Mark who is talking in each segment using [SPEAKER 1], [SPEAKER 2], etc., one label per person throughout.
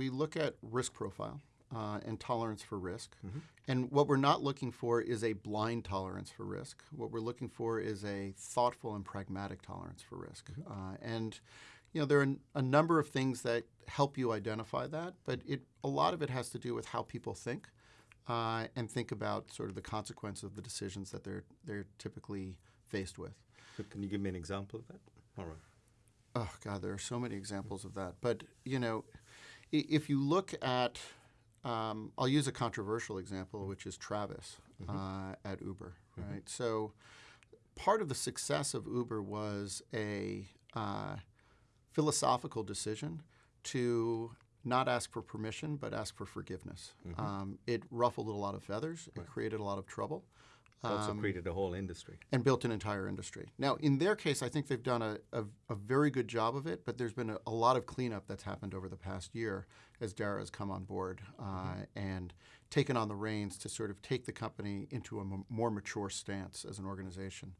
[SPEAKER 1] we look at risk profile uh, and tolerance for risk. And what we're not looking for is a blind tolerance for risk. What we're looking for is a thoughtful and pragmatic tolerance for risk. Uh, and you know there are a number of things that help you identify that, but it a lot of it has to do with how people think uh, and think about sort of the consequence of the decisions that they're they're typically faced with.
[SPEAKER 2] So can you give me an example of that? All right.
[SPEAKER 1] Oh God, there are so many examples of that. But you know, if you look at, um, I'll use a controversial example, which is Travis uh, at Uber, right? So, part of the success of Uber was a uh, philosophical decision to not ask for permission, but ask for forgiveness. Um, it ruffled a lot of feathers. It created a lot of trouble
[SPEAKER 2] It's also created a whole industry.
[SPEAKER 1] and built an entire industry. Now, in their case, I think they've done a, a, a very good job of it, but there's been a, a lot of cleanup that's happened over the past year as Dara has come on board uh, and taken on the reins to sort of take the company into a m- more mature stance as an organization.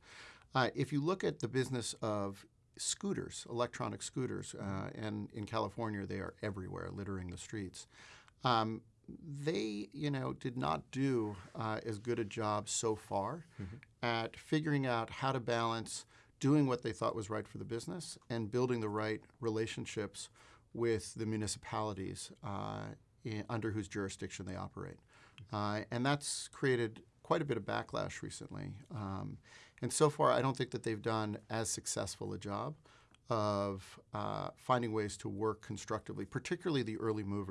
[SPEAKER 1] Uh, if you look at the business of scooters, electronic scooters, uh, and in California they are everywhere, littering the streets. Um, they, you know, did not do uh, as good a job so far at figuring out how to balance doing what they thought was right for the business and building the right relationships with the municipalities uh, in, under whose jurisdiction they operate. Uh, and that's created quite a bit of backlash recently. Um, and so far, I don't think that they've done as successful a job of uh, finding ways to work constructively, particularly the early movers.